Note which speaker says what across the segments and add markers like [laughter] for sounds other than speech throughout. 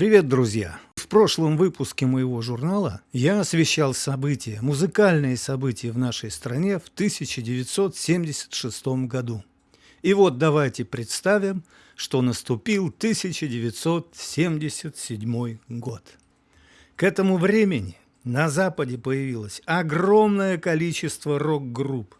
Speaker 1: Привет, друзья! В прошлом выпуске моего журнала я освещал события, музыкальные события в нашей стране в 1976 году. И вот давайте представим, что наступил 1977 год. К этому времени на Западе появилось огромное количество рок-групп.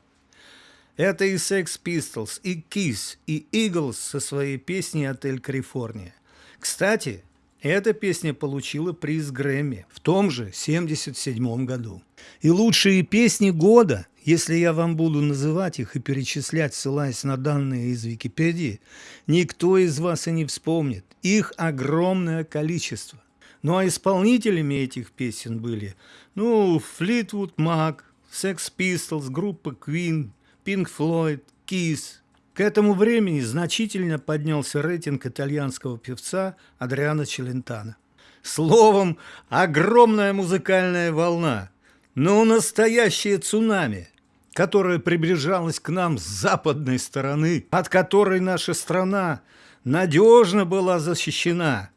Speaker 1: Это и Sex Pistols, и Kiss, и Eagles со своей песней «Отель Калифорния». Кстати, эта песня получила приз Грэмми в том же 1977 году. И лучшие песни года, если я вам буду называть их и перечислять, ссылаясь на данные из Википедии, никто из вас и не вспомнит. Их огромное количество. Ну а исполнителями этих песен были, ну, Fleetwood Mac, Sex Pistols, группа Queen, Pink Floyd, Kiss, к этому времени значительно поднялся рейтинг итальянского певца Адриана Челентана. Словом, огромная музыкальная волна, но настоящее цунами, которое приближалось к нам с западной стороны, от которой наша страна надежно была защищена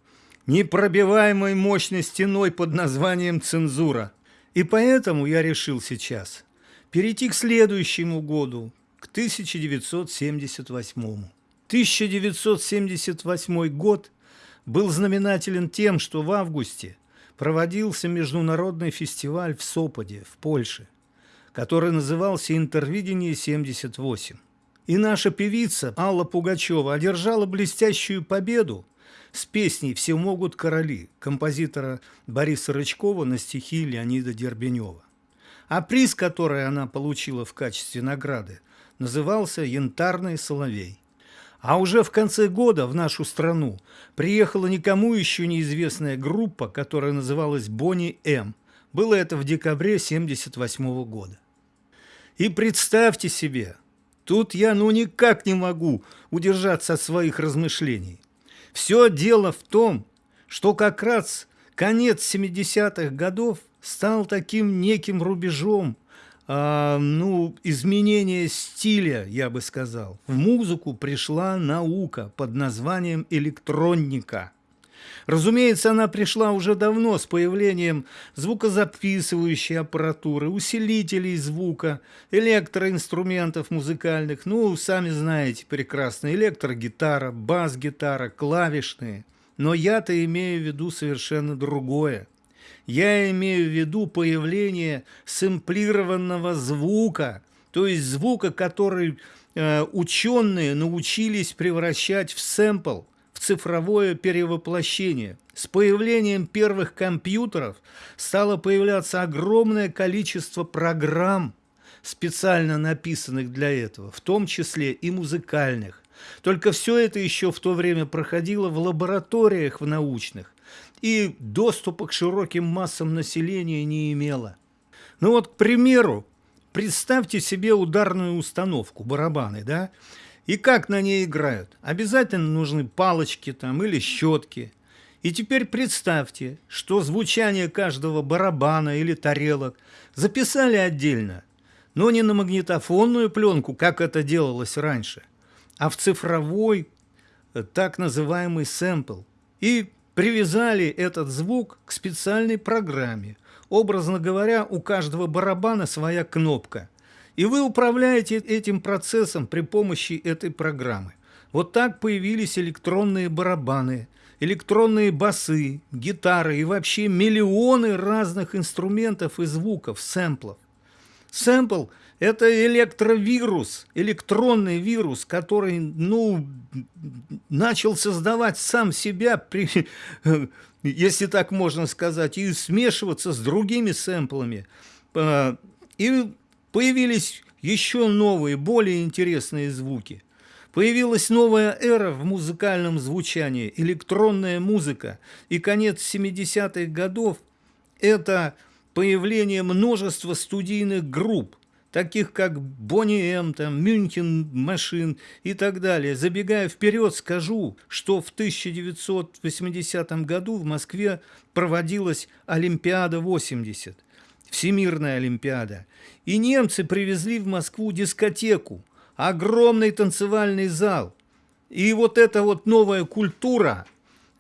Speaker 1: непробиваемой мощной стеной под названием цензура. И поэтому я решил сейчас перейти к следующему году, к 1978. 1978 год был знаменателен тем, что в августе проводился международный фестиваль в Соподе, в Польше, который назывался «Интервидение-78». И наша певица Алла Пугачева одержала блестящую победу с песней «Все могут короли» композитора Бориса Рычкова на стихи Леонида Дербенева. А приз, который она получила в качестве награды – назывался «Янтарный соловей». А уже в конце года в нашу страну приехала никому еще неизвестная группа, которая называлась «Бонни М». Было это в декабре 1978 года. И представьте себе, тут я ну никак не могу удержаться от своих размышлений. Все дело в том, что как раз конец 70-х годов стал таким неким рубежом а, ну, изменение стиля, я бы сказал. В музыку пришла наука под названием электроника. Разумеется, она пришла уже давно с появлением звукозаписывающей аппаратуры, усилителей звука, электроинструментов музыкальных, ну, сами знаете прекрасно, электрогитара, бас-гитара, клавишные. Но я-то имею в виду совершенно другое – я имею в виду появление сэмплированного звука, то есть звука, который э, ученые научились превращать в сэмпл, в цифровое перевоплощение. С появлением первых компьютеров стало появляться огромное количество программ, специально написанных для этого, в том числе и музыкальных. Только все это еще в то время проходило в лабораториях в научных и доступа к широким массам населения не имела. Ну вот, к примеру, представьте себе ударную установку, барабаны, да? И как на ней играют? Обязательно нужны палочки там или щетки. И теперь представьте, что звучание каждого барабана или тарелок записали отдельно, но не на магнитофонную пленку, как это делалось раньше, а в цифровой э, так называемый сэмпл. И привязали этот звук к специальной программе. Образно говоря, у каждого барабана своя кнопка. И вы управляете этим процессом при помощи этой программы. Вот так появились электронные барабаны, электронные басы, гитары и вообще миллионы разных инструментов и звуков, сэмплов. Сэмпл – это электровирус, электронный вирус, который, ну, начал создавать сам себя, при, [laughs] если так можно сказать, и смешиваться с другими сэмплами. А, и появились еще новые, более интересные звуки. Появилась новая эра в музыкальном звучании, электронная музыка. И конец 70-х годов – это появление множества студийных групп – таких как Бонни М, там, Мюнхен Машин и так далее. Забегая вперед, скажу, что в 1980 году в Москве проводилась Олимпиада 80, Всемирная Олимпиада. И немцы привезли в Москву дискотеку, огромный танцевальный зал. И вот эта вот новая культура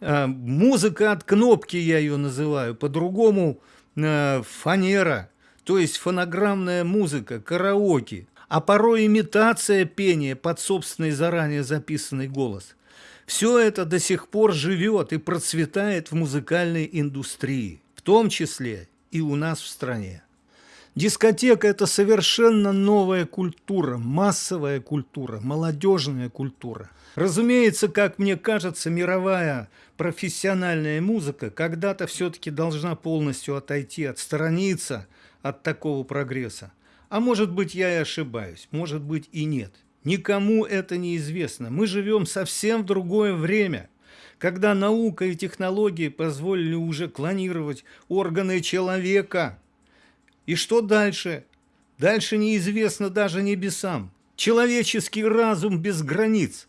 Speaker 1: Э, музыка от кнопки я ее называю, по-другому э, фанера, то есть фонограммная музыка, караоке, а порой имитация пения под собственный заранее записанный голос. Все это до сих пор живет и процветает в музыкальной индустрии, в том числе и у нас в стране. Дискотека – это совершенно новая культура, массовая культура, молодежная культура. Разумеется, как мне кажется, мировая профессиональная музыка когда-то все-таки должна полностью отойти, отстраниться от такого прогресса. А может быть, я и ошибаюсь, может быть и нет. Никому это не известно. Мы живем совсем в другое время, когда наука и технологии позволили уже клонировать органы человека – и что дальше? Дальше неизвестно даже небесам. Человеческий разум без границ.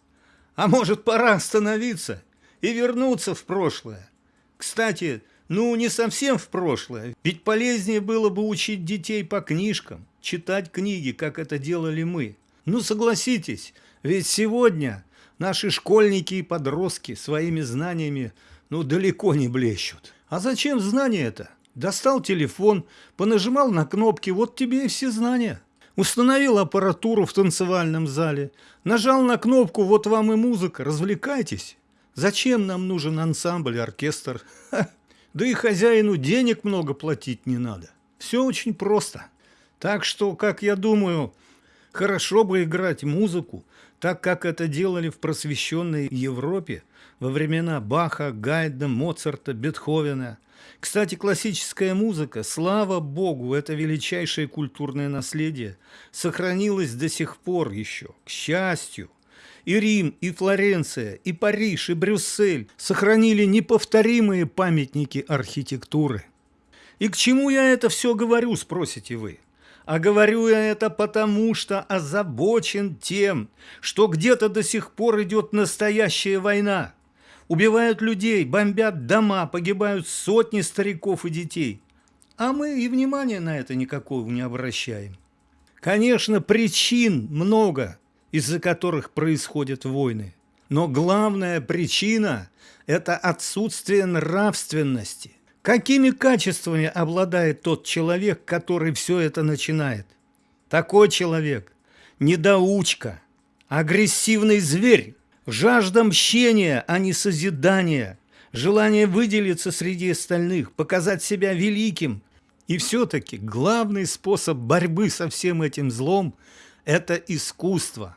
Speaker 1: А может, пора остановиться и вернуться в прошлое? Кстати, ну не совсем в прошлое, ведь полезнее было бы учить детей по книжкам, читать книги, как это делали мы. Ну согласитесь, ведь сегодня наши школьники и подростки своими знаниями ну далеко не блещут. А зачем знания это? Достал телефон, понажимал на кнопки, вот тебе и все знания. Установил аппаратуру в танцевальном зале, нажал на кнопку, вот вам и музыка, развлекайтесь. Зачем нам нужен ансамбль, оркестр? Ха. [laughs] Да и хозяину денег много платить не надо. Все очень просто. Так что, как я думаю, хорошо бы играть музыку, так как это делали в просвещенной Европе во времена Баха, Гайда, Моцарта, Бетховена – кстати, классическая музыка, слава богу, это величайшее культурное наследие, сохранилось до сих пор еще, к счастью. И Рим, и Флоренция, и Париж, и Брюссель сохранили неповторимые памятники архитектуры. И к чему я это все говорю, спросите вы? А говорю я это потому, что озабочен тем, что где-то до сих пор идет настоящая война – убивают людей, бомбят дома, погибают сотни стариков и детей. А мы и внимания на это никакого не обращаем. Конечно, причин много, из-за которых происходят войны. Но главная причина – это отсутствие нравственности. Какими качествами обладает тот человек, который все это начинает? Такой человек – недоучка, агрессивный зверь, Жажда мщения, а не созидания, желание выделиться среди остальных, показать себя великим. И все-таки главный способ борьбы со всем этим злом – это искусство.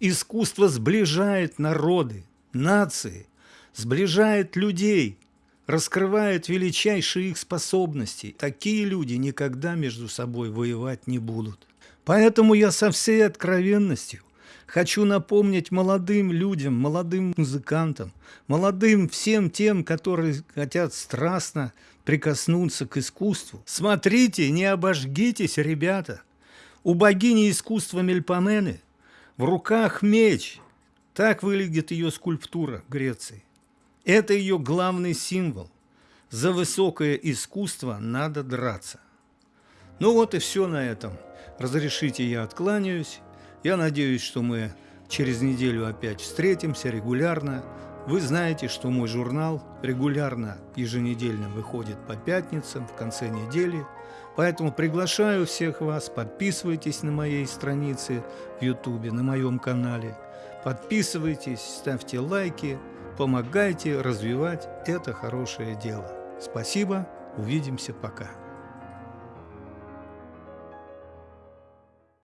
Speaker 1: Искусство сближает народы, нации, сближает людей, раскрывает величайшие их способности. Такие люди никогда между собой воевать не будут. Поэтому я со всей откровенностью – Хочу напомнить молодым людям, молодым музыкантам, молодым всем тем, которые хотят страстно прикоснуться к искусству. Смотрите, не обожгитесь, ребята. У богини искусства Мельпомены в руках меч. Так выглядит ее скульптура Греции. Это ее главный символ. За высокое искусство надо драться. Ну вот и все на этом. Разрешите, я откланяюсь. Я надеюсь, что мы через неделю опять встретимся регулярно. Вы знаете, что мой журнал регулярно, еженедельно выходит по пятницам, в конце недели. Поэтому приглашаю всех вас, подписывайтесь на моей странице в Ютубе, на моем канале. Подписывайтесь, ставьте лайки, помогайте развивать это хорошее дело. Спасибо, увидимся, пока.